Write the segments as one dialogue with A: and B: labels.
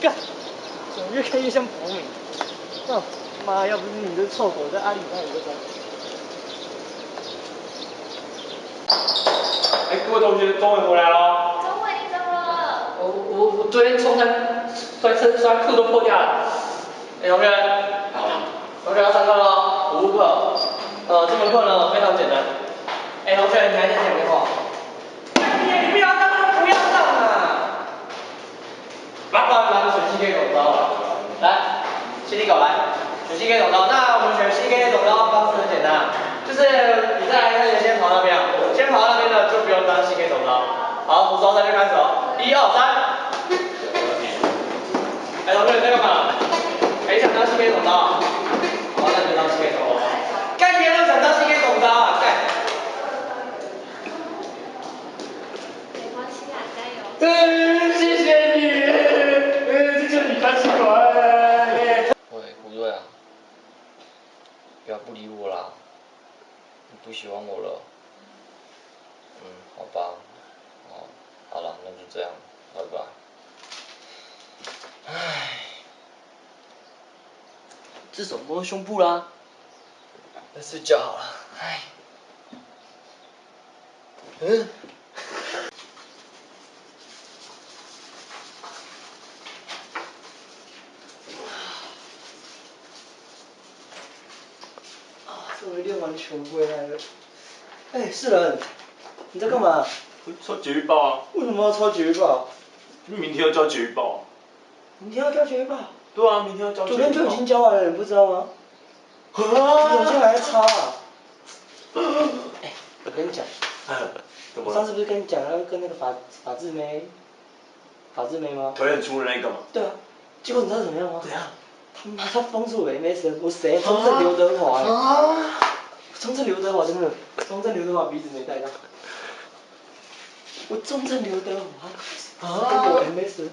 A: 干，怎么越看越像博美？哦，妈，要不是你这臭狗在阿里那里的装。
B: 哎，各位同学，终于回来喽。
C: 中伟，你怎么了？
A: 我我我昨天冲山摔车摔裤都破掉了。哎，同学，
B: 好。
A: 同学要上课喽，五课。呃，这门课呢非常简单。哎，同学，你还在讲电话？哎，你不要上就不要上嘛。来，拿个水机给董刀来，洗你狗来，水机给董刀。那我们选 C K 走刀方式很简单，就是你在开始先跑那边，先跑那边的就不用当 C K 走刀。好，从招三就开始哦，一二三。哎，同学你在干嘛？谁想当 C K 董刀？好，那你就当 C K 董刀。干别人想当 C K 董刀啊，干。
C: 没关系啊，加油。
A: 嗯，谢谢你，嗯，这就你开心果。
D: 喂，胡瑞啊，不要不理我啦，你不喜欢我了。嗯，好吧，哦，好了，那就这样，拜拜。唉，
A: 这手摸胸部啦，
D: 那睡觉好了，唉。嗯。
A: 啊，终于练完球回来了。哎，世人，你在干嘛？
B: 抄节育报啊。
A: 为什么要抄节育报？
B: 因为明天要交节育报。
A: 明天要交节育报？
B: 对啊，明天要交。
A: 昨天就已经交完了，你不知道吗？啊！你现在还在抄啊？哎，我跟你讲，我上次不是跟你讲要跟那个法法制妹，法制妹吗？
B: 腿很粗的那个吗？
A: 对啊，结果你知道怎么样吗？
B: 怎样？
A: 他妈他封住我 MSN，我谁？中正刘德华啊！中正刘德华真的，中正刘德华鼻子没带到。我中正刘德华，啊！我 MSN。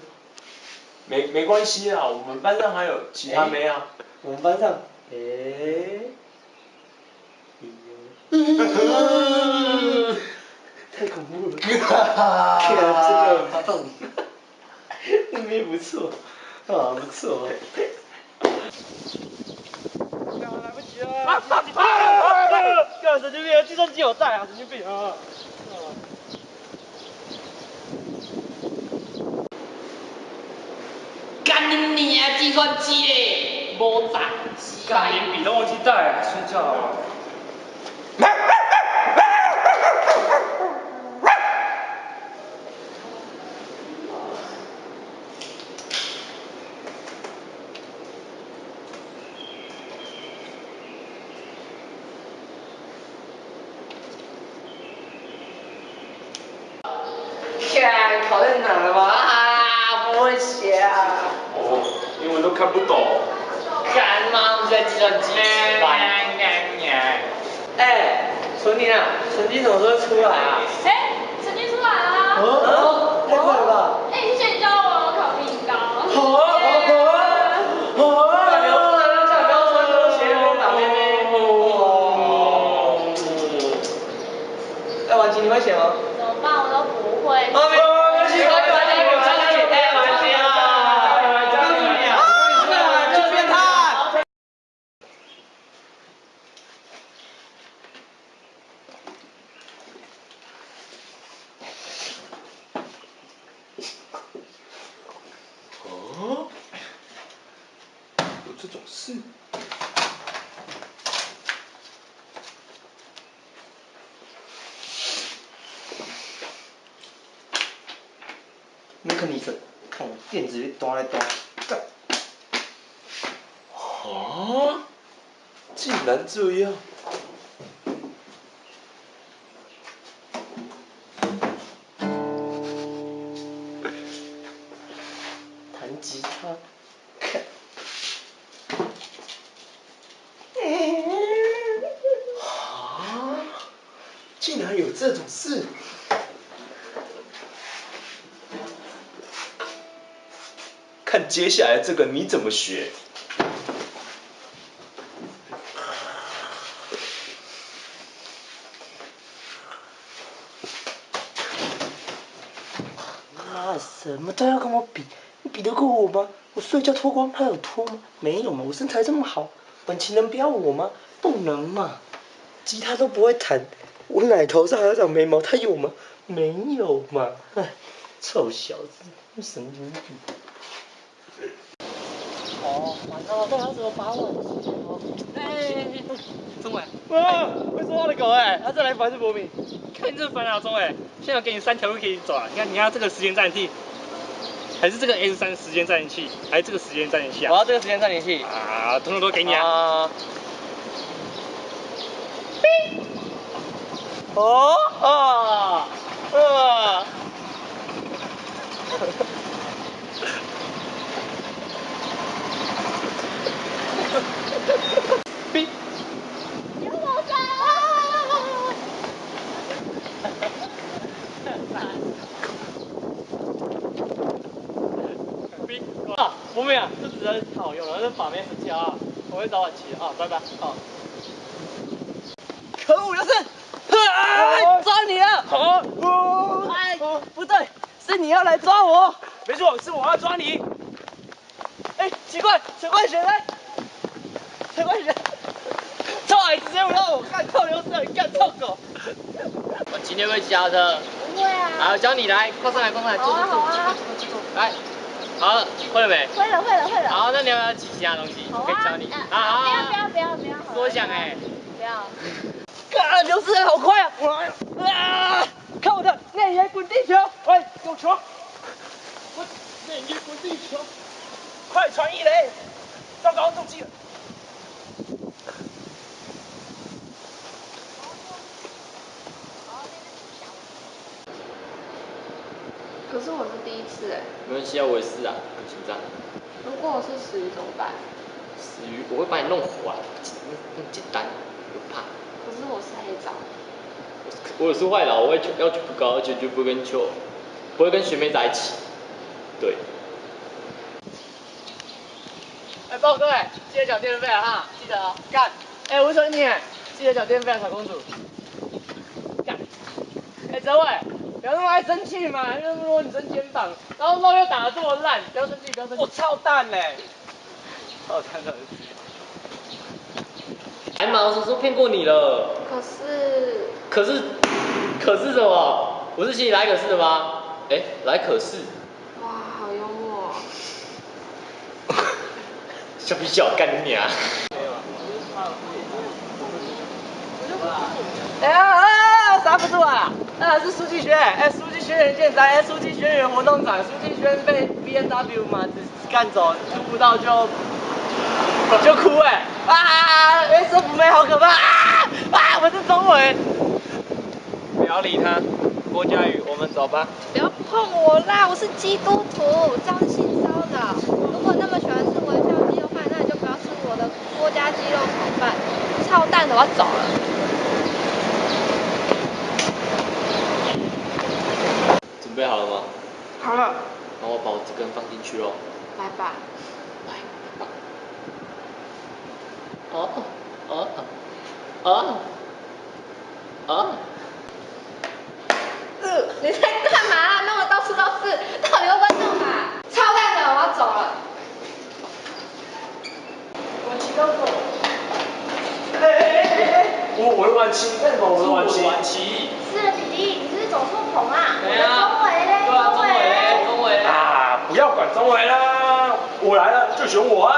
B: 没没关系啊，我们班上还有其他妹啊。
A: 我们班上，诶。太恐怖了！天啊，这个，那妹不错，啊不错。来不及了！啊啊啊！干神经病！计算机有带啊，神经病啊！
E: 干你娘！计算机嘞，无带，
B: 干你笔都忘记带，睡觉了。
E: 看考在哪了吗？啊，不会写啊。
B: 哦，英文都看不懂。
E: 干嘛？我在计算机吃饭。
A: 哎，纯宁啊，成绩什么时候出来啊？
C: 哎，成绩出来了。
A: 哦，太快了吧！
C: 哎，谢谢你教我考比你高。
A: 好啊，好啊，好啊！不要不要穿拖鞋，打妹妹。哦。哎，婉琪，你会写吗？
C: 怎么办？我都不会。
A: 啊，没关系，没关系，我教你，哎，婉琪啊，教你啊，啊，这变态。
B: 哦，有这种事？
A: 那个女生，看我电子鱼端来端，干。
B: 啊！竟然这样！接下来这个你怎么学？
A: 妈，什么都要跟我比，
B: 你比得过我吗？我睡觉脱光，他有脱吗？没有嘛，我身材这么好，本情能不要我吗？不能嘛，吉他都不会弹，我奶头上还有长眉毛，他有吗？没有嘛，唉，臭小子，神经病。
A: 哦，完了，那要怎么把我？哎，钟伟，
F: 哇，会说话的狗哎，他再来烦是博敏，看你这烦恼，钟伟，现在我给你三条路可以走啊，你看你要这个时间暂停器，还是这个 S 三时间暂停器，还是这个时间暂停器啊？
A: 我要这个时间暂停器。
F: 啊，统统都给你啊。
A: 啊。哦啊啊！
C: 有我在！
A: 啊，博美啊，这实在是太好用了，这把妹神器啊，我会早晚骑啊，拜拜啊。可恶，刘胜！哎，抓你了！
F: 好，
A: 哎，不对，是你要来抓我。
F: 没错，是我要抓你。
A: 哎，奇怪，陈冠贤来，陈冠贤，臭矮子又让我干臭刘胜，干臭狗。
D: 我今天会骑脚车，
C: 不会啊。
D: 好，教你来，快上来，快上来，坐坐坐坐坐，来，好了，会了没？
C: 会了会了会了。
D: 好，那你要不要记其他东西？我可以教你。
C: 啊啊！不要不要不要不要。
D: 多想哎。
C: 不要。
A: 啊，刘诗人好快啊！啊，看我的内野滚地球！
F: 喂，有球！我内野滚地球，快传一雷！糟糕，中计了。
C: 是我是第一次哎，
D: 没关系啊，我也是啊，很紧张。
C: 如果我是死鱼怎么办？
D: 死鱼，我会把你弄活啊，那么简单，不怕。
C: 可是我是黑枣。
D: 我也是坏佬，我会求要求不高，而且就不会跟球，不会跟学妹在一起。对。
A: 哎，报各位，记得缴电费啊哈，记得哦，干！哎，吴纯你，记得缴电费啊，小公主。干！哎，泽伟，不要那么爱生气嘛，又那么多女生肩膀，然后肉又打得这么烂，不要生气，不要生气。
F: 我操蛋嘞！操蛋的。
D: 哎妈，我什么时候骗过你了？
C: 可是
D: 可是，可是什么？我是请你来可是的吗？哎，来可是。
C: 哇，好幽默。
D: 笑屁笑，干你娘！
A: 哎呀啊！刹不住啊！书记学，哎，书记学员健在，哎，书记学员活动展，书记学员被 B N W 嘛干走，出不到就就哭哎啊！哎，这福妹好可怕啊！啊，我是钟伟。
F: 不要理他，郭佳宇，我们走吧。
C: 不要碰我啦！我是基督徒，这样性骚扰。如果那么喜欢吃微笑鸡肉饭，那你就不要吃我的郭家鸡肉炒饭。操蛋的，我要走了。
D: 备好了吗？
C: 好了，
D: 那我把我这根放进去喽。
C: 来吧。
D: 来，哦哦哦哦。
C: 呃，你在干嘛？弄得到处都是，到底会不会弄啊？操蛋的，我要走了。
A: 我骑到走。哎哎哎哎哎！
F: 我我的晚期，干什么？我的晚期。
C: 是弟弟，你是走错棚啊？
D: 对啊啊，
F: 不要管钟伟啦，我来了就选我啊。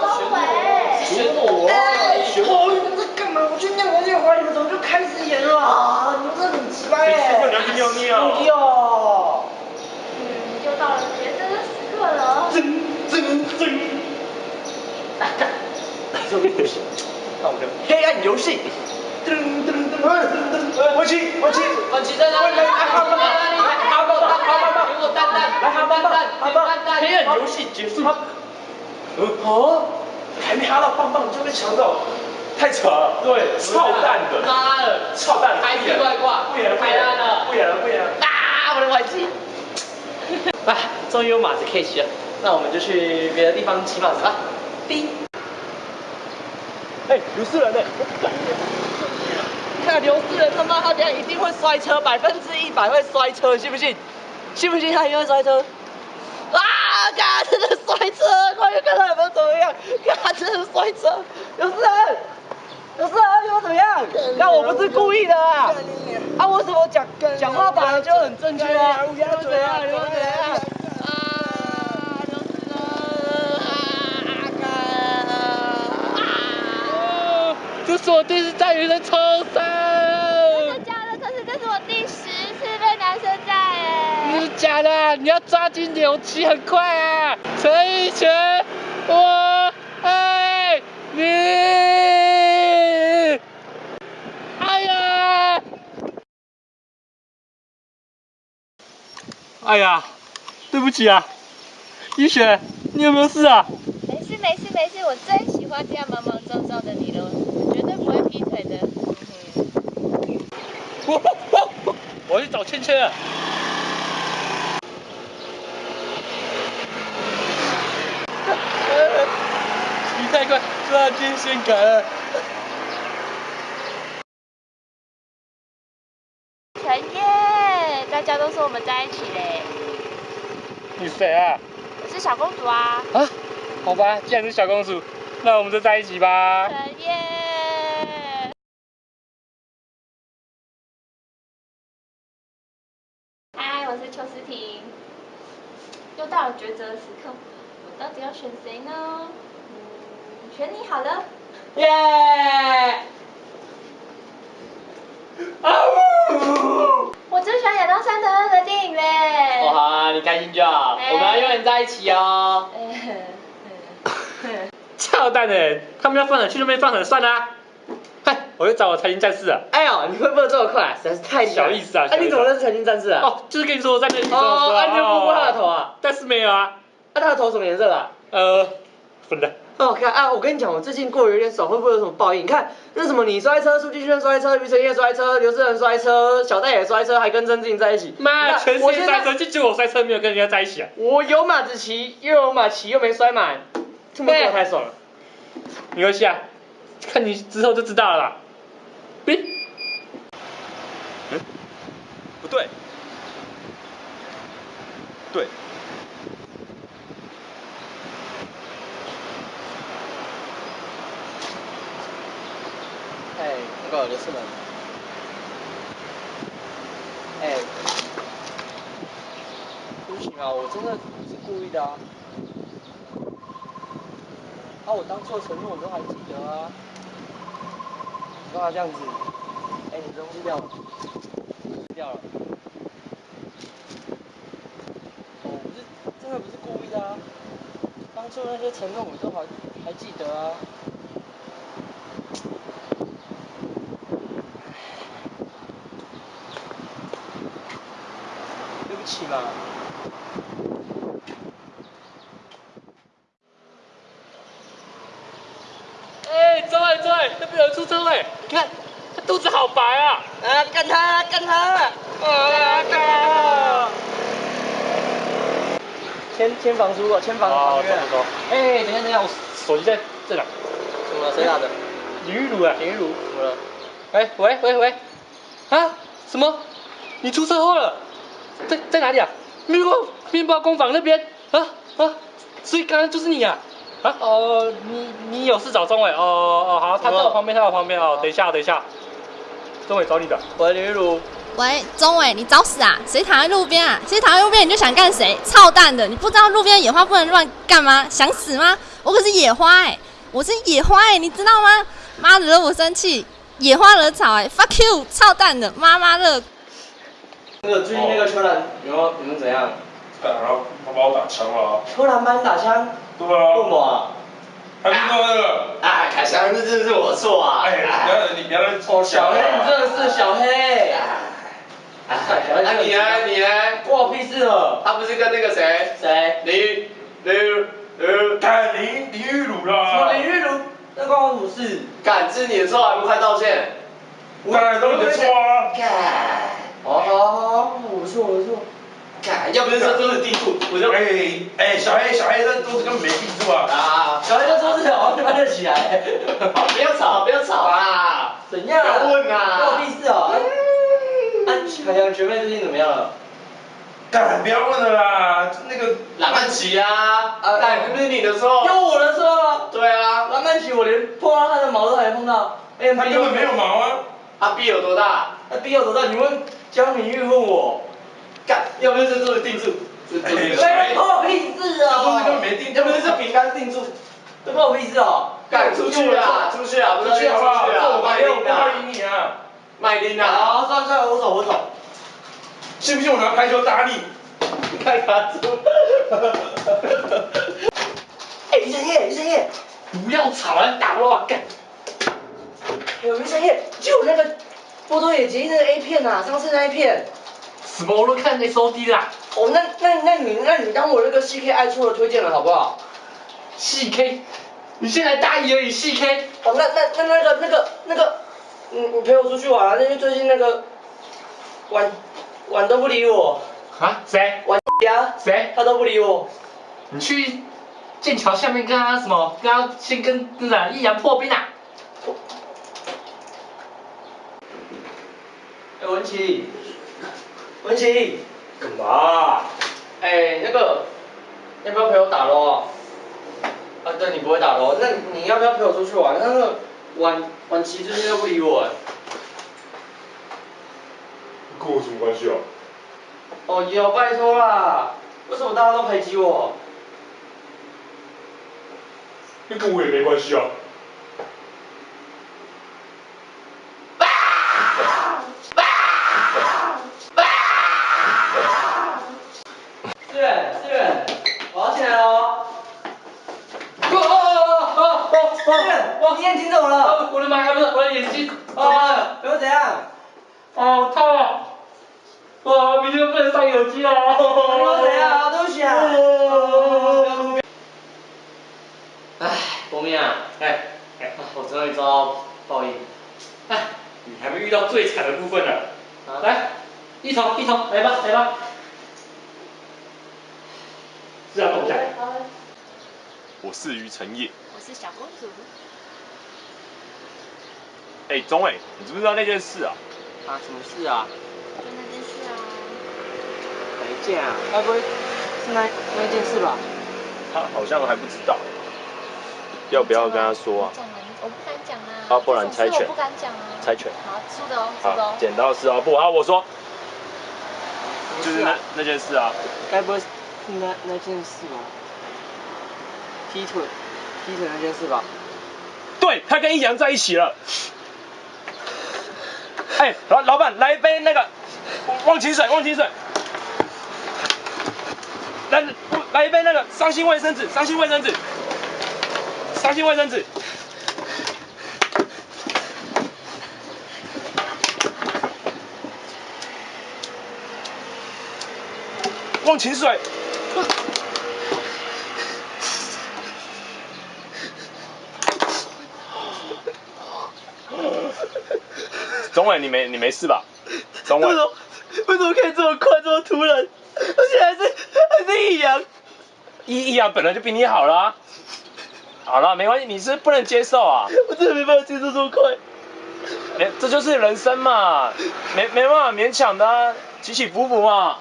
C: 钟伟。
D: 选我啊！选我。
B: 哦，你们在干嘛？我去尿个尿，你们怎么就开始演了啊？你们真的很奇怪
F: 谁
B: 耶！
F: 说你要去尿尿？
B: 不要。
C: 嗯，又到了决胜的时刻了。
F: 真真真。
B: 这个不行，那我们就黑暗游戏。噔噔噔噔噔，我起我起，
D: 晚期在哪里？
B: 来哈棒棒，哈棒，黑暗游戏结束。嗯哦，还没哈到棒棒就被抢走，
F: 太扯了。
B: 对，
F: 操蛋的。
D: 妈的，
F: 操蛋，
D: 开心怪怪，
F: 不演了，不演了，不演了，不演了。
A: 啊，我的外机！啊，终于有马子可以骑了，那我们就去别的地方骑马子吧。叮。
F: 哎，有事人呢。
A: 看刘诗人他妈，他等下一定会摔车，百分之一百会摔车，信不信？信不信他一会摔车？啊！
B: 嘎，真的摔车！快点看他有没有怎么样？嘎，真的摔车！有事啊，有事啊，有怎么样？那我不是故意的啊！啊，为什么讲讲话本来就很正确啊？有怎样？有怎样？啊，有事人啊！啊！
F: 这是我第一
C: 次载
F: 你要抓紧点，我骑很快啊！陈奕迅，我爱你。哎呀！哎呀，对不起啊，一雪，你有没有事啊？
C: 没事没事没事，我最喜欢这样莽莽撞撞的你了，我绝对不会劈腿的。嗯
F: 我我 我去找芊芊了。你太快，抓进线杆了。
C: 陈烨，大家都说我们在一起嘞。
F: 你谁啊？
C: 我是小公主啊。
F: 啊？好吧，既然是小公主，那我们就在一起吧。
C: 陈烨。嗨，我是邱思婷。又到了抉择的时刻，我到底要选谁呢？嗯，选你好了。
A: 耶！啊呜！
C: 我最喜欢亚当·山德勒的电影嘞。
A: 哦好啊，你开心就好，
C: 哎
A: 我们要永远在一起哦。
C: 嗯
F: 操蛋的，他们要放狠，去那边放狠算啦、嗨，我去找我财经战士啊。
A: 哎呦，你会不会这么快？实在是太
F: 小意思啊
A: 哎，你怎么认识财经战士啊？
F: 哦，就是跟你说我在那里跟我
A: 哦，你有摸过他的头啊？
F: 但是没有啊，
A: 那，他的头什么颜色的啊？
F: 呃，粉的。
A: 哦，看啊，我跟你讲，我最近过得有点爽，会不会有什么报应？你看，那什么你摔车，苏继轩摔车，于承业摔车，刘志仁摔车，小戴也摔车，还跟曾静在一起。
F: 妈，全世界摔车，就只有我摔车没有跟人家在一起啊！
A: 我有马子骑，又有马骑，又没摔满，这么过太爽了。
F: 没关系啊，看你之后就知道了啦。哔，
G: 嗯，不对，对，
A: 哎，那个刘志仁，哎，不行啊，我真的不是故意的啊。啊，我当初的承诺我都还记得啊。你干嘛这样子？哎，你东西掉了，掉了。哦，不是，真的不是故意的啊。当初那些承诺我都还还记得啊。对不起嘛。
F: 哎，周伟周伟，那边有人出车位，你看他肚子好白啊！
A: 啊，干他，干他！啊，干！签签房租啊，签房
F: 哦
A: 房约啊
F: 走走走。
A: 哎，等一下等一下，我
F: 手机在这哪？
A: 怎么了？谁打的？
F: 林玉茹啊，
A: 林玉茹，怎么了？
F: 哎，喂喂喂，啊，什么？你出车祸了？在在哪里啊？面包面包工坊那边啊啊！所以刚刚就是你啊？啊哦，你你有事找钟伟哦哦好，他在我旁边，他在我旁边哦，等一下等一下，钟伟找你的。
A: 喂，林玉茹，
C: 喂，钟伟，你找死啊！谁躺在路边啊？谁躺在路边你就想干谁？操蛋的！你不知道路边的野花不能乱干吗？想死吗？我可是野花哎、我是野花哎、你知道吗？妈惹我生气，野花惹草哎、f u c k you，操蛋的，妈妈的！
A: 那个最近那个秋兰有没有有没有怎样？
G: 干啥？他把我打枪了啊！
A: 秋兰帮你打枪？
G: 对
A: 为什
G: 啊，
A: 么啊？
G: 还不知道那个？
E: 哎，凯翔，这真的是我错啊！
G: 哎，你不要你不要再
A: 哦，小黑，你真的是小黑。
E: 哎你呢？你呢？
A: 关我屁事了。
E: 他不是跟那个谁？
A: 谁？
E: 林林林，
G: 干林林玉茹
A: 什么
G: 啦！
A: 林玉茹？那关我什么事？
E: 干，这是你的错，还不快道歉？
G: 当然都是你的错啊！
E: 干，
A: 好好好，我错我错。
E: 看，要不是这都是地图，我就
G: 哎哎，小黑小黑，这肚子根本没地住啊！
E: 啊，
A: 小黑就说是好，搬得起来。
E: 不要吵，不要吵啊！
A: 怎样？
E: 不要问啊
A: 关我屁事哦。啊，海洋学妹最近怎么样了？
G: 干，不要问了啦，那个
E: 蓝曼
D: 奇啊啊，那也不是你的错。
A: 有我的错啊！
D: 对啊，
A: 蓝曼奇我连碰到他的毛都还没碰到。哎，
G: 他根本没有毛啊。
D: 他臂有多大？
A: 那必要多大？你问江明玉问我，干，要不是这个定住，
D: 这这
A: 没
D: 是
A: 关我屁事啊！
G: 这不是根本没定住
A: 要不是这饼干定住，这关我屁事哦！
D: 干出去啊，出去啊，不是
G: 出去好不好？这我不会赢你啊！
D: 麦丁啊，
A: 好，算了算了，我走我走。
G: 信不信我拿排球打你？
A: 看卡住。哎，于晨烨，于晨烨，
F: 不要吵了，打我干！
A: 哎呦，于晨烨，就那个波多野结衣那个 A 片啊，上次那 A 片。
F: 什么我都看 S O D 啦，
A: 哦，那那那你那你当我那个 CK 爱错了推荐了好不好
F: ？？C K，你现在大一而已，，C K
A: 哦，那那那那个那个那个，你你陪我出去玩啊？因为最近那个晚晚都不理我，
F: 啊？谁？
A: 晚呀，
F: 谁？
A: 他都不理我。
F: 你去剑桥下面跟他什么？跟他先跟那个易阳破冰啊？
A: 文琪，文琪，
G: 干嘛？
A: 哎，那个要不要陪我打咯？啊，对，你不会打咯，那你要不要陪我出去玩？那个晚晚琪最近都不理我哎。
G: 跟我什么关系啊？
A: 哦，有，拜托啦，为什么大家都排挤我？
G: 那跟我也没关系啊。
A: 志远，志远，我要进来喽。
F: 哦哦哦哦哦
A: 志远，我眼睛怎么了？
F: 哦！我的妈呀！不是我的眼睛，
A: 啊，给我怎样？
F: 哦，痛啊！哇，明天不能上有机了。
A: 给我怎样？对不起啊。唉，国民啊，
F: 哎哎，
A: 我终于遭到报应。
F: 哎，你还没遇到最惨的部分呢。
A: 啊
F: 来，一头一头，来吧来吧。是啊，董仔。
H: 我是于承业。
C: 我是小公主。
H: 哎、钟伟，你知不知道那件事啊？
A: 啊，什么事啊？
C: 就那件事啊。
A: 哪一件啊？该不会是那那件事吧？
H: 他好像还不知道。要不要跟他说啊？
C: 我不敢讲啊。
H: 啊不然猜拳
C: 我不敢讲啊。
H: 猜拳。
C: 好，输的哦，输的哦，。
H: 剪刀石头布。好，我说，就是那？那件事啊。
A: 该不会是那那件事吧？劈腿，劈腿那件事吧？
H: 对，他跟易阳在一起了。哎、老老板，来一杯那个忘情水，忘情水。来来一杯那个伤心卫生纸，伤心卫生纸，伤心卫生纸。忘情水。钟伟，你没你没事吧？钟伟，
B: 为什么可以这么快这么突然？而且还是还是易阳。
H: 易易阳本来就比你好啦、好了，没关系，你是不能接受啊，
B: 我真的没办法接受这么快。
H: 没这就是人生嘛，没没办法勉强的、啊，起起伏伏嘛。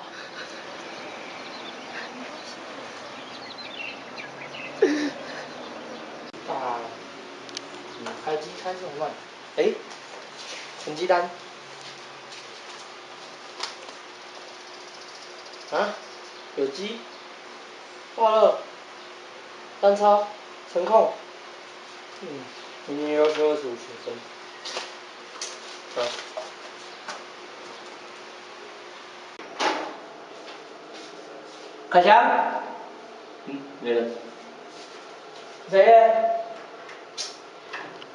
A: 啊，嗯，开机开这么慢。哎，成绩单。啊，有机，化乐，单超，程控。嗯，明年要求二十五学生。啊。凯翔。嗯，没人。谁？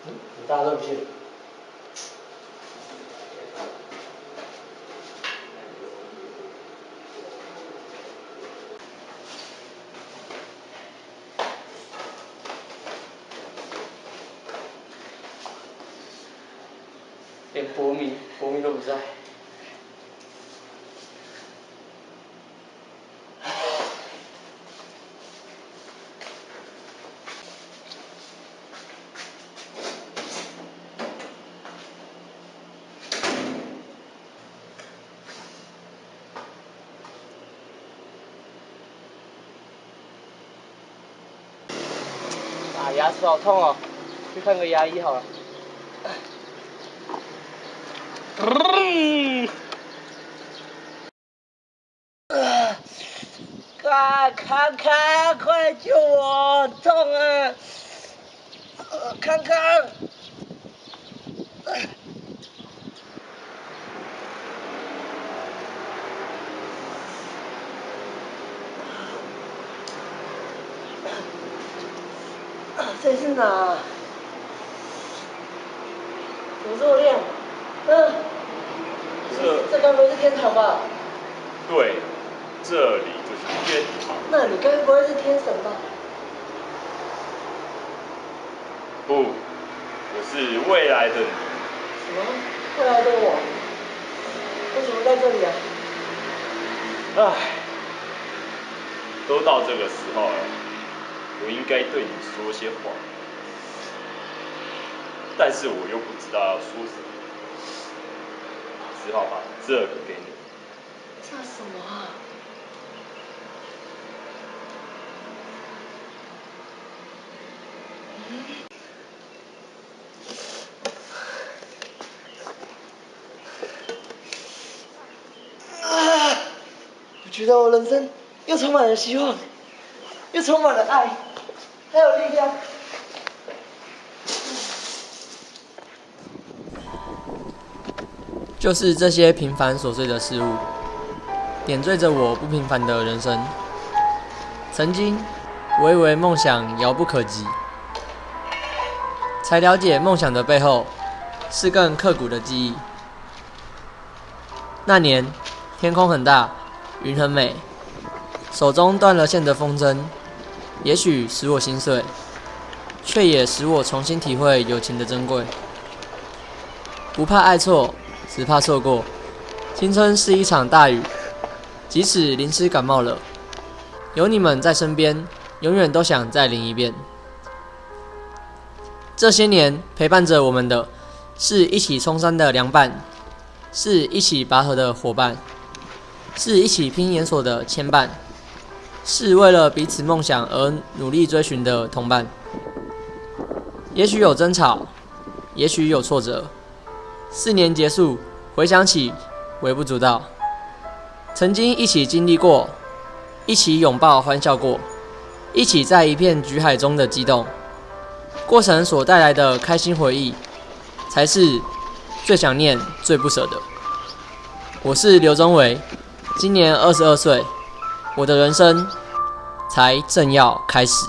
A: 嗯，你大热不信。连博明，博明都不在。牙齿好痛哦，去看个牙医好了。啊！康康，快救我！痛啊！康康。这是哪？怎么这么亮？嗯，
H: 这
A: 这该不会是天堂吧？
H: 对，这里就是天堂。
A: 那你该不会是天神吧？
H: 不，我是未来的你。
A: 什么？未来的我？为什么在这里啊？
H: 唉，都到这个时候了，我应该对你说些话，但是我又不知道要说什么，只好把这个给你。
A: 这什么啊？啊！我觉得我人生又充满了希望，又充满了爱，还有力量。
I: 就是这些平凡琐碎的事物，点缀着我不平凡的人生。曾经，我以为梦想遥不可及，才了解梦想的背后是更刻骨的记忆。那年，天空很大，云很美，手中断了线的风筝，也许使我心碎，却也使我重新体会友情的珍贵。不怕爱错。只怕错过。青春是一场大雨，即使淋湿感冒了，有你们在身边，永远都想再淋一遍。这些年陪伴着我们的，是一起冲山的凉伴，是一起拔河的伙伴，是一起拼研所的牵绊，是为了彼此梦想而努力追寻的同伴。也许有争吵，也许有挫折。四年结束，回想起微不足道。曾经一起经历过，一起拥抱欢笑过，一起在一片橘海中的激动，过程所带来的开心回忆，才是最想念、最不舍的。我是刘宗伟，今年二十二岁，我的人生才正要开始。